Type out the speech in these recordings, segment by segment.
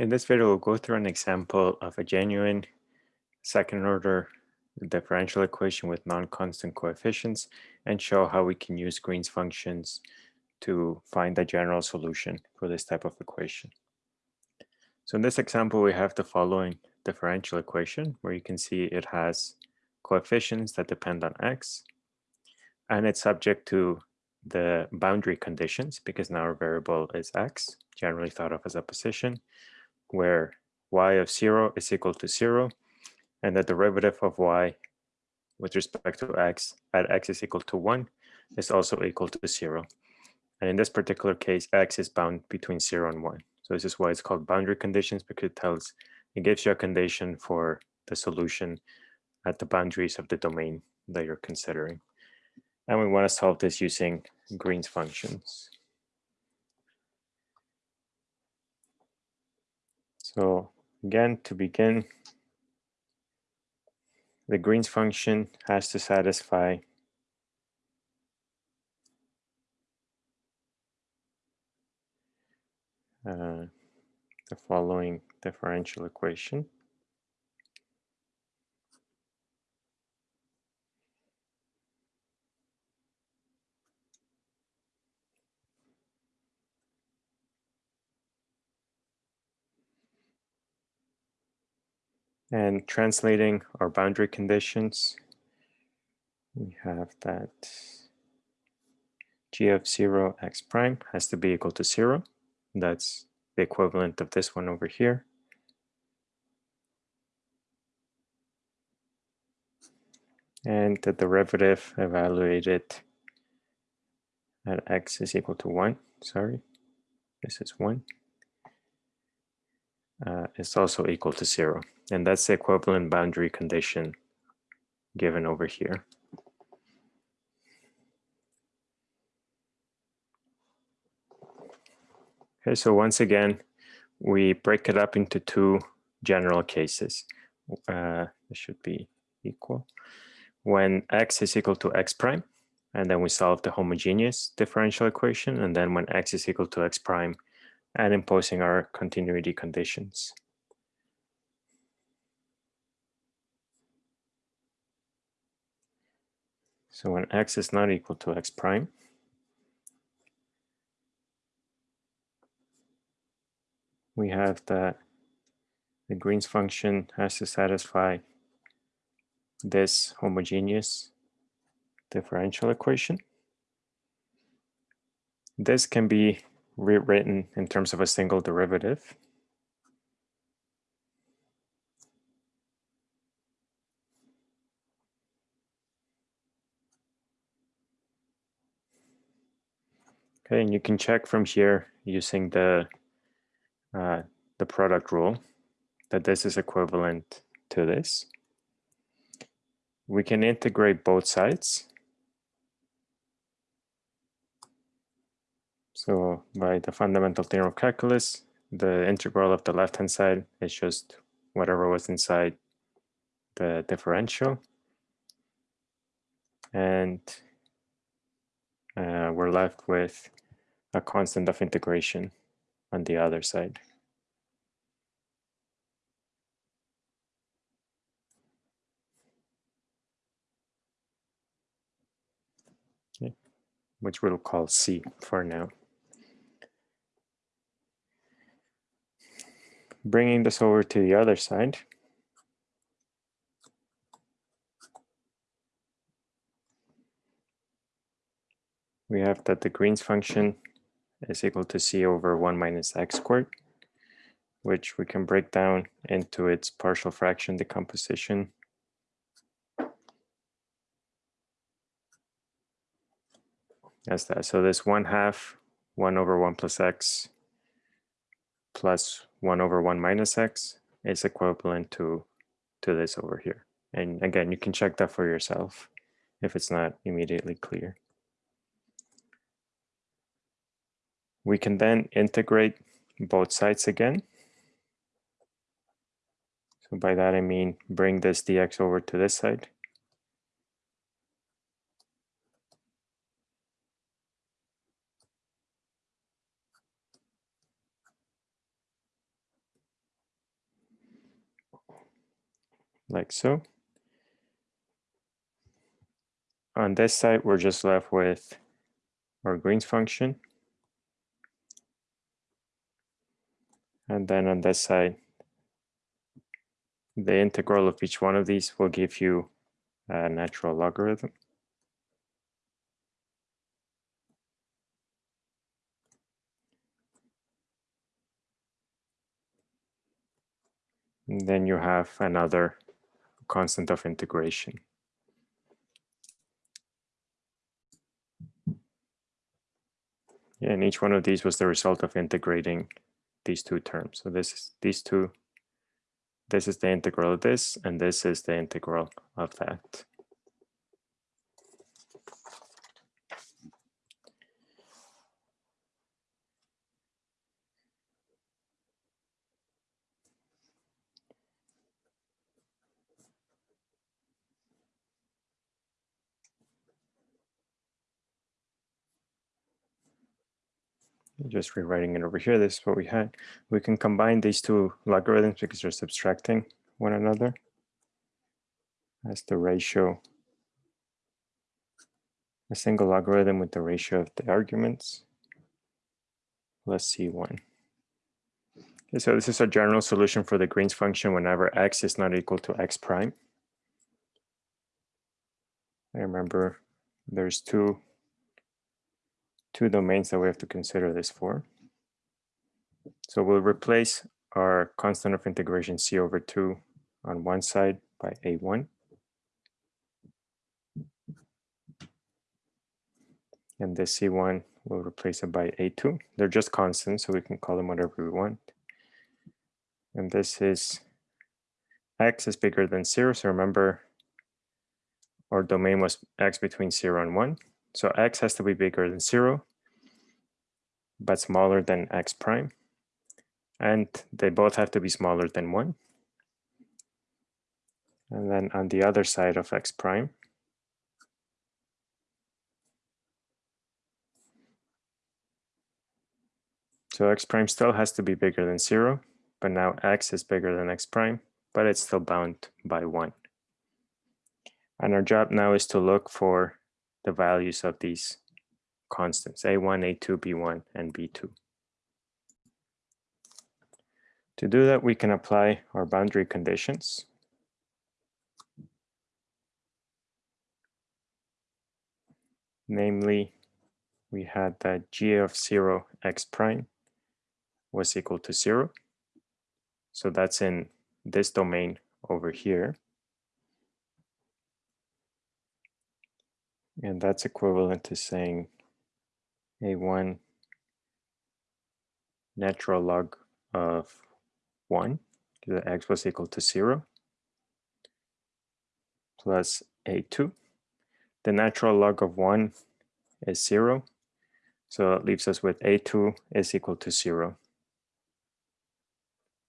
In this video, we'll go through an example of a genuine second order differential equation with non-constant coefficients and show how we can use Green's functions to find a general solution for this type of equation. So in this example, we have the following differential equation where you can see it has coefficients that depend on x and it's subject to the boundary conditions because now our variable is x, generally thought of as a position, where y of 0 is equal to 0 and the derivative of y with respect to x at x is equal to 1 is also equal to 0. And in this particular case, x is bound between 0 and 1. So this is why it's called boundary conditions because it tells, it gives you a condition for the solution at the boundaries of the domain that you're considering. And we want to solve this using Green's functions. So again, to begin, the Green's function has to satisfy uh, the following differential equation. And translating our boundary conditions, we have that g of 0 x prime has to be equal to 0. That's the equivalent of this one over here. And the derivative evaluated at x is equal to 1. Sorry, this is 1 uh, is also equal to zero. And that's the equivalent boundary condition given over here. Okay, so once again, we break it up into two general cases. Uh, it should be equal. When x is equal to x prime, and then we solve the homogeneous differential equation, and then when x is equal to x prime, and imposing our continuity conditions. So when x is not equal to x prime, we have that the Green's function has to satisfy this homogeneous differential equation. This can be rewritten in terms of a single derivative. Okay, and you can check from here using the uh, the product rule that this is equivalent to this. We can integrate both sides So by the fundamental theorem of calculus, the integral of the left-hand side is just whatever was inside the differential. And uh, we're left with a constant of integration on the other side. Which we'll call C for now. bringing this over to the other side. We have that the Green's function is equal to c over 1 minus x squared, which we can break down into its partial fraction decomposition. That's that. So this 1 half 1 over 1 plus x plus 1 over 1 minus x is equivalent to, to this over here. And again, you can check that for yourself if it's not immediately clear. We can then integrate both sides again. So by that I mean bring this dx over to this side. like so. On this side, we're just left with our Green's function. And then on this side, the integral of each one of these will give you a natural logarithm. And then you have another constant of integration. and each one of these was the result of integrating these two terms. So this is these two, this is the integral of this, and this is the integral of that. Just rewriting it over here. This is what we had. We can combine these two logarithms because they're subtracting one another. That's the ratio, a single logarithm with the ratio of the arguments plus C1. Okay, so this is a general solution for the Green's function whenever x is not equal to x prime. I remember there's two two domains that we have to consider this for. So we'll replace our constant of integration c over 2 on one side by a1. And this c1 we'll replace it by a2. They're just constants, so we can call them whatever we want. And this is x is bigger than 0. So remember, our domain was x between 0 and 1. So x has to be bigger than 0, but smaller than x prime. And they both have to be smaller than 1. And then on the other side of x prime, so x prime still has to be bigger than 0, but now x is bigger than x prime, but it's still bound by 1. And our job now is to look for the values of these constants, A1, A2, B1, and B2. To do that, we can apply our boundary conditions. Namely, we had that g of 0 x prime was equal to 0. So that's in this domain over here. And that's equivalent to saying a1 natural log of 1, the x was equal to 0, plus a2. The natural log of 1 is 0, so it leaves us with a2 is equal to 0.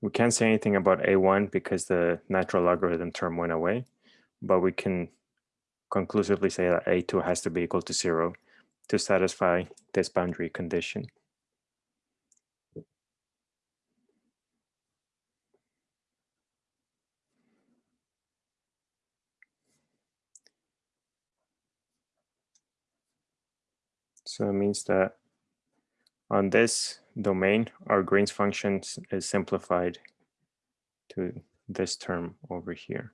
We can't say anything about a1 because the natural logarithm term went away, but we can conclusively say that a2 has to be equal to 0 to satisfy this boundary condition. So it means that on this domain, our Green's function is simplified to this term over here.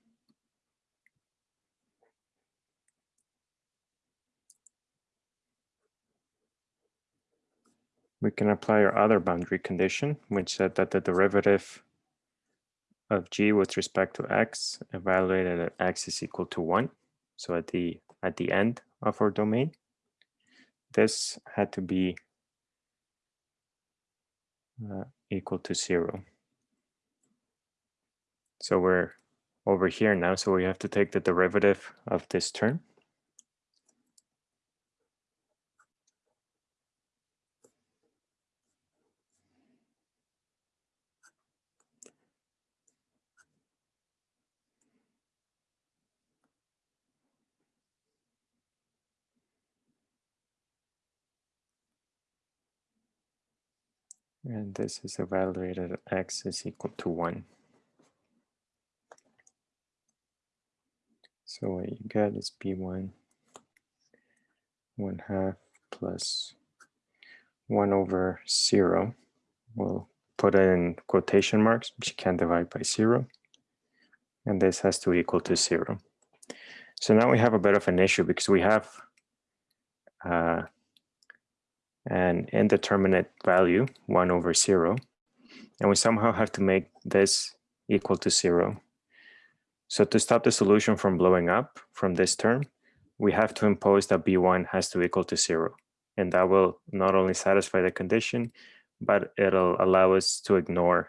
We can apply our other boundary condition, which said that the derivative of g with respect to x evaluated at x is equal to 1. So at the at the end of our domain, this had to be uh, equal to 0. So we're over here now, so we have to take the derivative of this term. And this is evaluated at x is equal to 1. So what you get is b1 1 half plus 1 over 0. We'll put it in quotation marks because you can't divide by 0. And this has to equal to 0. So now we have a bit of an issue because we have uh, an indeterminate value, 1 over 0, and we somehow have to make this equal to 0. So to stop the solution from blowing up from this term, we have to impose that b1 has to equal to 0. And that will not only satisfy the condition, but it'll allow us to ignore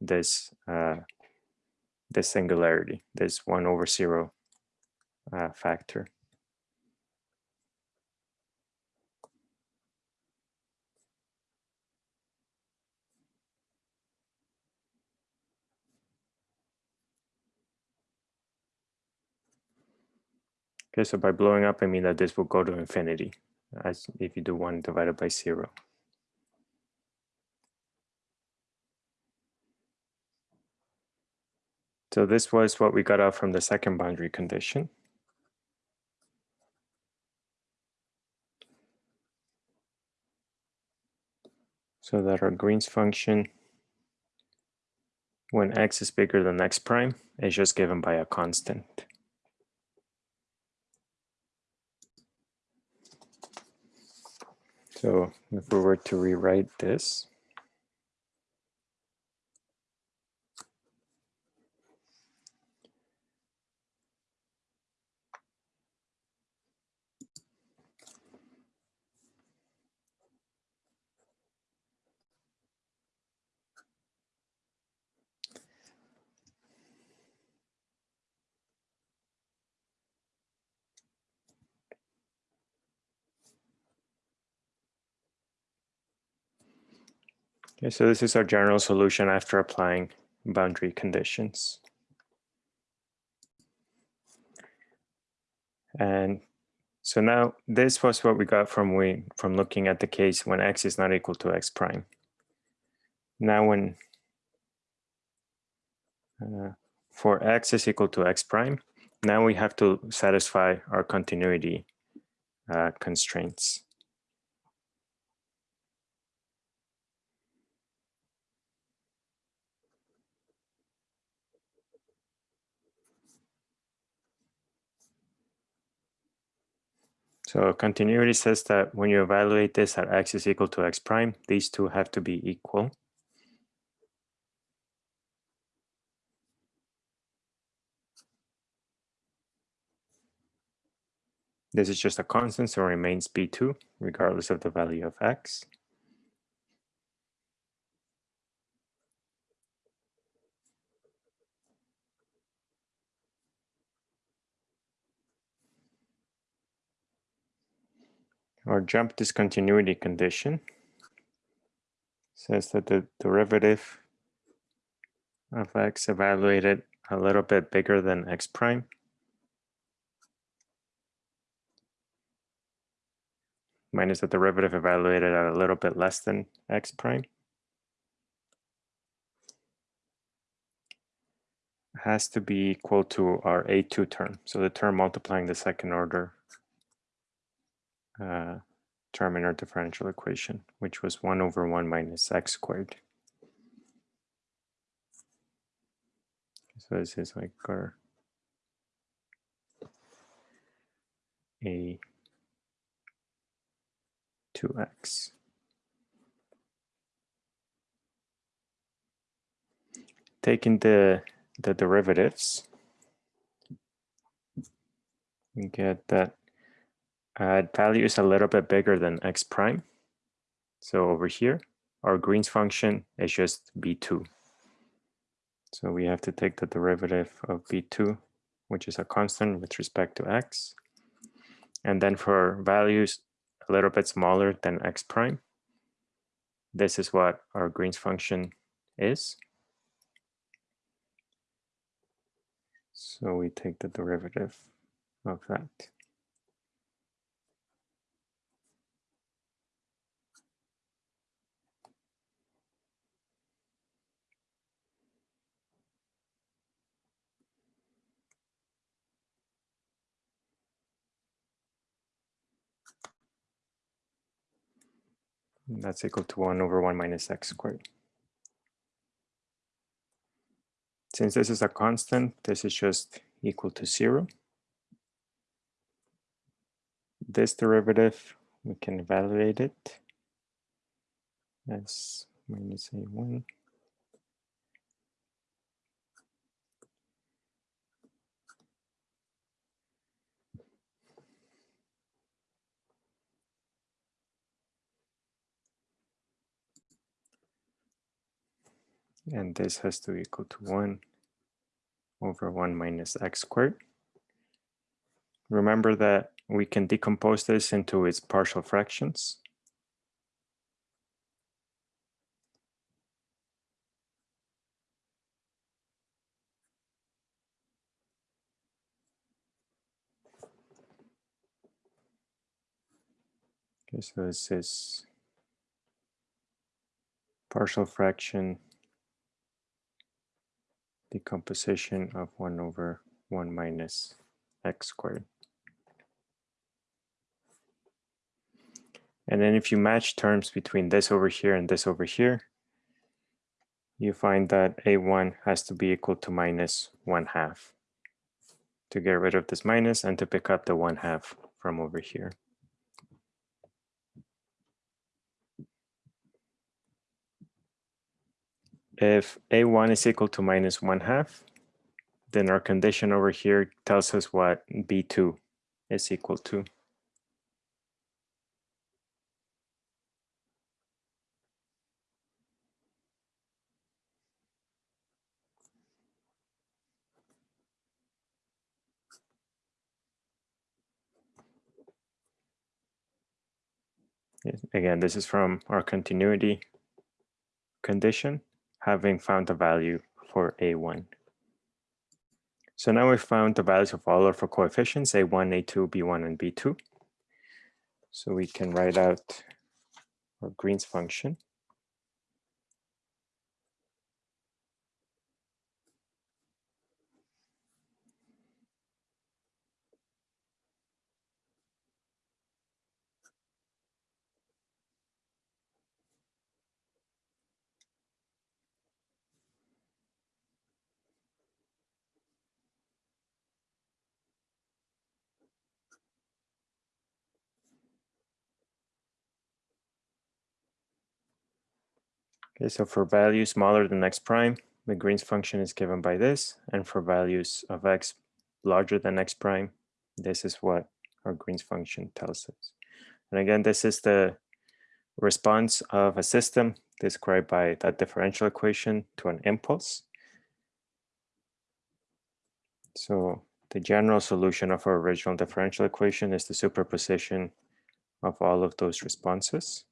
this, uh, this singularity, this 1 over 0 uh, factor. Okay, so by blowing up, I mean that this will go to infinity, as if you do 1 divided by 0. So this was what we got out from the second boundary condition. So that our Green's function, when x is bigger than x prime, is just given by a constant. So if we were to rewrite this, Okay, so this is our general solution after applying boundary conditions. And so now this was what we got from we from looking at the case when x is not equal to x prime. Now when uh, for x is equal to x prime, now we have to satisfy our continuity uh, constraints. So continuity says that when you evaluate this at x is equal to x prime, these two have to be equal. This is just a constant, so it remains b2, regardless of the value of x. Our jump discontinuity condition. Says that the derivative of x evaluated a little bit bigger than x prime. Minus the derivative evaluated at a little bit less than x prime. Has to be equal to our A2 term. So the term multiplying the second order uh, term in our differential equation, which was 1 over 1 minus x squared. So this is like our a 2x. Taking the, the derivatives, we get that uh, value is a little bit bigger than x prime. So over here, our Green's function is just b2. So we have to take the derivative of b2, which is a constant with respect to x. And then for values a little bit smaller than x prime, this is what our Green's function is. So we take the derivative of that. That's equal to 1 over 1 minus x squared. Since this is a constant, this is just equal to 0. This derivative, we can evaluate it as minus a1 and this has to equal to 1 over 1 minus x squared. Remember that we can decompose this into its partial fractions. Okay, so this is partial fraction decomposition of 1 over 1 minus x squared. And then if you match terms between this over here and this over here, you find that a1 has to be equal to minus 1 half to get rid of this minus and to pick up the 1 half from over here. If a1 is equal to minus 1 half, then our condition over here tells us what b2 is equal to. Again, this is from our continuity condition having found the value for A1. So now we've found the values of all of our coefficients, A1, A2, B1, and B2. So we can write out our Green's function. Okay, so for values smaller than x prime, the Green's function is given by this. And for values of x larger than x prime, this is what our Green's function tells us. And again, this is the response of a system described by that differential equation to an impulse. So the general solution of our original differential equation is the superposition of all of those responses.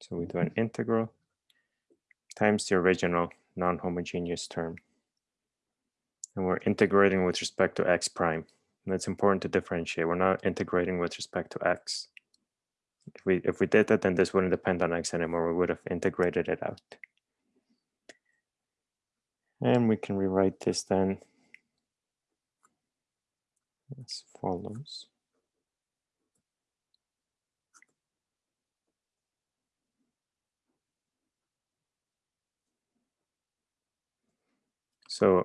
So we do an integral times the original non-homogeneous term. And we're integrating with respect to x prime. And it's important to differentiate. We're not integrating with respect to x. If we, if we did that, then this wouldn't depend on x anymore. We would have integrated it out. And we can rewrite this then as follows. So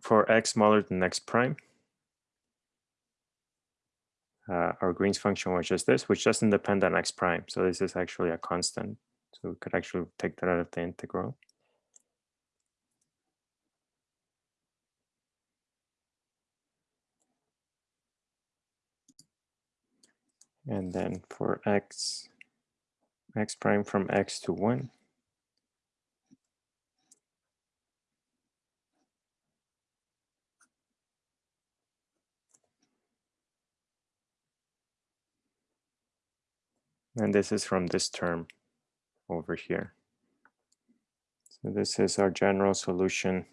for x smaller than x prime, uh, our Green's function was just this, which doesn't depend on x prime. So this is actually a constant. So we could actually take that out of the integral. And then for x, x prime from x to 1, And this is from this term over here. So this is our general solution.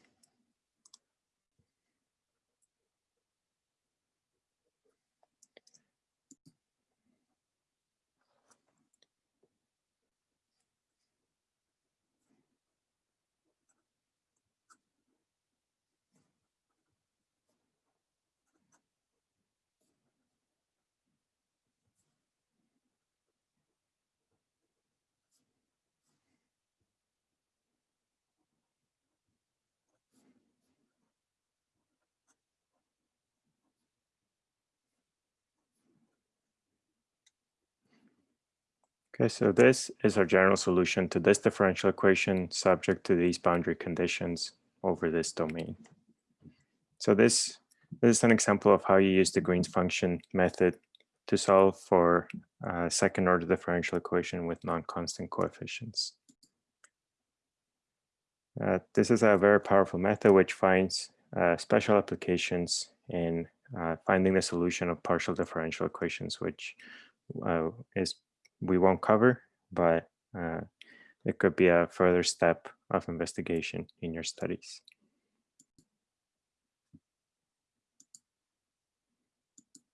Okay, so this is our general solution to this differential equation subject to these boundary conditions over this domain. So this, this is an example of how you use the Green's function method to solve for a second order differential equation with non-constant coefficients. Uh, this is a very powerful method which finds uh, special applications in uh, finding the solution of partial differential equations, which uh, is we won't cover, but uh, it could be a further step of investigation in your studies.